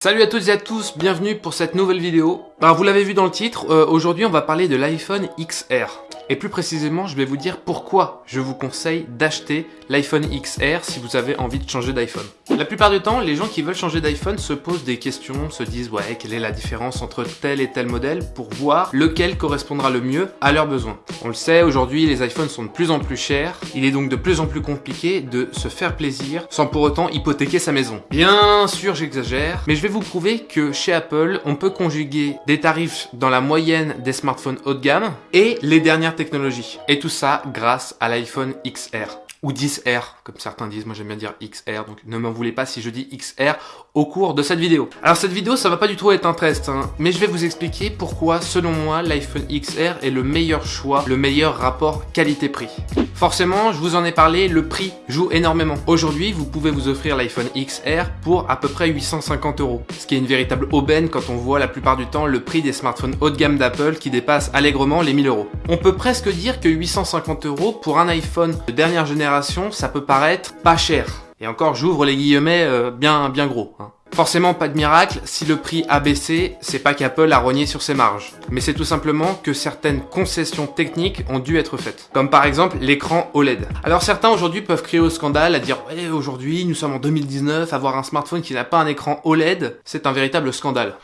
Salut à toutes et à tous, bienvenue pour cette nouvelle vidéo. Alors vous l'avez vu dans le titre, euh, aujourd'hui on va parler de l'iPhone XR. Et plus précisément, je vais vous dire pourquoi je vous conseille d'acheter l'iPhone XR si vous avez envie de changer d'iPhone. La plupart du temps, les gens qui veulent changer d'iPhone se posent des questions, se disent ouais, quelle est la différence entre tel et tel modèle pour voir lequel correspondra le mieux à leurs besoins. On le sait, aujourd'hui les iPhones sont de plus en plus chers, il est donc de plus en plus compliqué de se faire plaisir sans pour autant hypothéquer sa maison. Bien sûr, j'exagère, mais je vais vous prouver que chez Apple, on peut conjuguer des tarifs dans la moyenne des smartphones haut de gamme et les dernières technologies? Et tout ça grâce à l'iPhone XR ou 10R, comme certains disent, moi j'aime bien dire XR, donc ne m'en voulez pas si je dis XR au cours de cette vidéo. Alors cette vidéo, ça va pas du tout être un test, hein, mais je vais vous expliquer pourquoi, selon moi, l'iPhone XR est le meilleur choix, le meilleur rapport qualité-prix. Forcément, je vous en ai parlé, le prix joue énormément. Aujourd'hui, vous pouvez vous offrir l'iPhone XR pour à peu près 850 euros, ce qui est une véritable aubaine quand on voit la plupart du temps le prix des smartphones haut de gamme d'Apple qui dépasse allègrement les 1000 euros. On peut presque dire que 850 euros pour un iPhone de dernière génération, ça peut paraître pas cher. Et encore, j'ouvre les guillemets euh, bien, bien gros. Hein. Forcément pas de miracle, si le prix a baissé, c'est pas qu'Apple a rogné sur ses marges, mais c'est tout simplement que certaines concessions techniques ont dû être faites, comme par exemple l'écran OLED. Alors certains aujourd'hui peuvent crier au scandale à dire ouais aujourd'hui nous sommes en 2019, avoir un smartphone qui n'a pas un écran OLED, c'est un véritable scandale.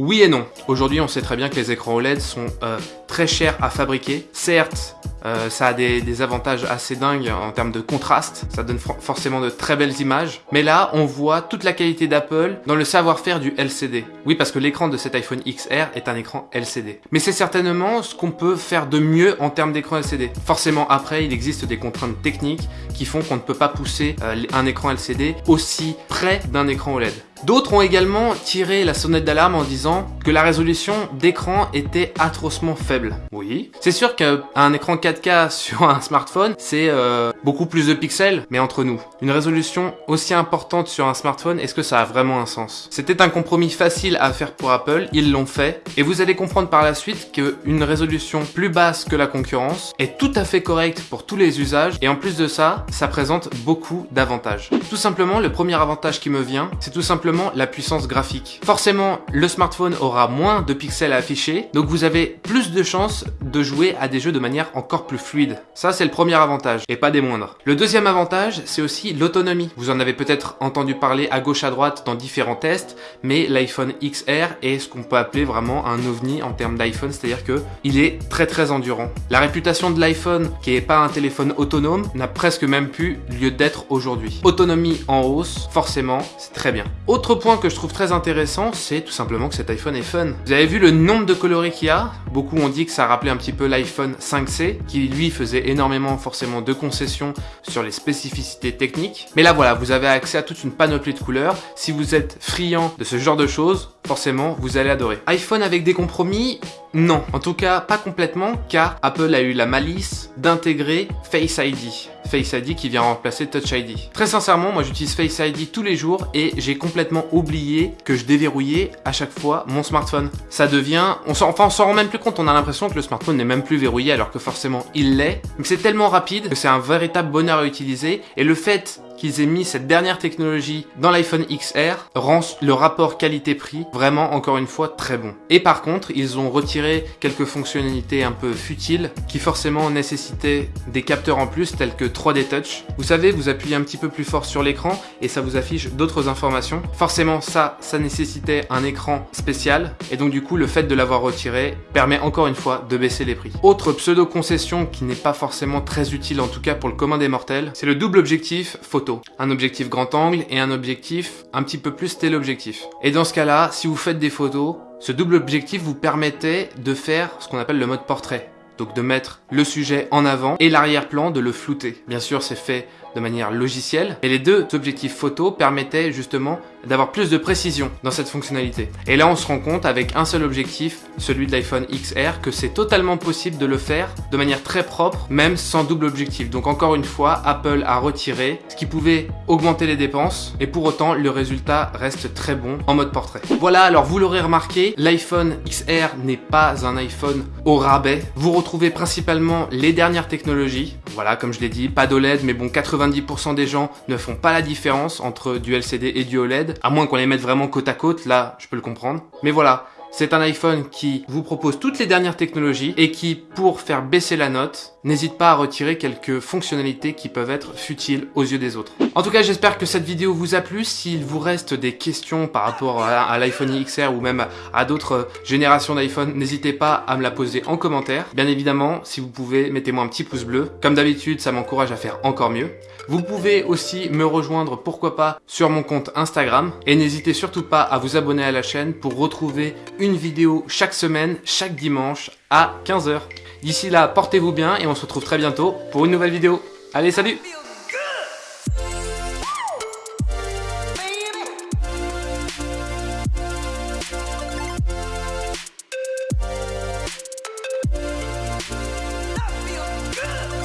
Oui et non. Aujourd'hui, on sait très bien que les écrans OLED sont euh, très chers à fabriquer. Certes, euh, ça a des, avantages assez dingues en termes de contraste, ça donne forcément de très belles images. Mais là, on voit toute la qualité d'Apple dans le savoir-faire du LCD. Oui, parce que l'écran de cet iPhone XR est un écran LCD. Mais c'est certainement ce qu'on peut faire de mieux en termes d'écran LCD. Forcément, après, il existe des contraintes techniques qui font qu'on ne peut pas pousser euh, un écran LCD aussi près d'un écran OLED. D'autres ont également tiré la sonnette d'alarme en disant que la résolution d'écran était atrocement faible. Oui, c'est sûr qu'un écran 4K sur un smartphone, c'est euh, beaucoup plus de pixels, mais entre nous, une résolution aussi importante sur un smartphone, est-ce que ça a vraiment un sens? C'était un compromis facile à faire pour Apple, ils l'ont fait, et vous allez comprendre par la suite qu'une résolution plus basse que la concurrence est tout à fait correcte pour tous les usages, et en plus de ça, ça présente beaucoup d'avantages. Tout simplement, le premier avantage qui me vient, c'est tout simplement la puissance graphique. Forcément, le smartphone aura moins de pixels à afficher, donc vous avez plus de chances de jouer à des jeux de manière encore plus fluide. Ça, c'est le premier avantage, et pas des moindres. Le deuxième avantage, c'est aussi l'autonomie. Vous en avez peut-être entendu parler à gauche à droite dans différents tests, mais l'iPhone XR est ce qu'on peut appeler vraiment un ovni en termes d'iPhone, c'est-à-dire que il est très très endurant. La réputation de l'iPhone, qui est pas un téléphone autonome, n'a presque même plus lieu d'être aujourd'hui. Autonomie en hausse, forcément, c'est très bien. Point que je trouve très intéressant, c'est tout simplement que cet iPhone est fun. Vous avez vu le nombre de coloris qu'il y a? Beaucoup ont dit que ça rappelait un petit peu l'iPhone 5C, qui lui faisait énormément forcément de concessions sur les spécificités techniques. Mais là voilà, vous avez accès à toute une panoplie de couleurs. Si vous êtes friand de ce genre de choses, forcément vous allez adorer. iPhone avec des compromis? Non, en tout cas pas complètement, car Apple a eu la malice d'intégrer Face ID. Face ID qui vient remplacer Touch ID. Très sincèrement, moi j'utilise Face ID tous les jours et j'ai complètement oublié que je déverrouillais à chaque fois mon smartphone. Ça devient... On s'en rend même plus compte, on a l'impression que le smartphone n'est même plus verrouillé alors que forcément il l'est. Mais c'est tellement rapide que c'est un véritable bonheur à utiliser et le fait qu'ils aient mis cette dernière technologie dans l'iPhone XR rend le rapport qualité-prix vraiment encore une fois très bon. Et par contre, ils ont retiré quelques fonctionnalités un peu futiles qui forcément nécessitaient des capteurs en plus tels que 3D Touch. Vous savez, vous appuyez un petit peu plus fort sur l'écran et ça vous affiche d'autres informations. Forcément, ça, ça nécessitait un écran spécial et donc du coup, le fait de l'avoir retiré permet encore une fois de baisser les prix. Autre pseudo-concession qui n'est pas forcément très utile en tout cas pour le commun des mortels, c'est le double objectif photo. Un objectif grand angle et un objectif un petit peu plus téléobjectif. Et dans ce cas-là, si vous faites des photos, ce double objectif vous permettait de faire ce qu'on appelle le mode portrait. Donc de mettre le sujet en avant et l'arrière-plan de le flouter. Bien sûr, c'est fait de manière logicielle. Et les deux objectifs photo permettaient justement d'avoir plus de précision dans cette fonctionnalité. Et là, on se rend compte avec un seul objectif, celui de l'iPhone XR, que c'est totalement possible de le faire de manière très propre, même sans double objectif. Donc encore une fois, Apple a retiré ce qui pouvait augmenter les dépenses, et pour autant, le résultat reste très bon en mode portrait. Voilà, alors vous l'aurez remarqué, l'iPhone XR n'est pas un iPhone au rabais. Vous retrouvez principalement les dernières technologies. Voilà, comme je l'ai dit, pas d'OLED, mais bon, 90 90% des gens ne font pas la différence entre du LCD et du OLED, à moins qu'on les mette vraiment côte à côte, là je peux le comprendre. Mais voilà, c'est un iPhone qui vous propose toutes les dernières technologies et qui, pour faire baisser la note, n'hésite pas à retirer quelques fonctionnalités qui peuvent être futiles aux yeux des autres. En tout cas, j'espère que cette vidéo vous a plu. S'il vous reste des questions par rapport à, l'iPhone XR ou même à d'autres générations d'iPhone, n'hésitez pas à me la poser en commentaire. Bien évidemment, si vous pouvez, mettez-moi un petit pouce bleu. Comme d'habitude, ça m'encourage à faire encore mieux. Vous pouvez aussi me rejoindre, pourquoi pas, sur mon compte Instagram. Et n'hésitez surtout pas à vous abonner à la chaîne pour retrouver une vidéo chaque semaine, chaque dimanche à 15h. D'ici là, portez-vous bien et on se retrouve très bientôt pour une nouvelle vidéo. Allez, salut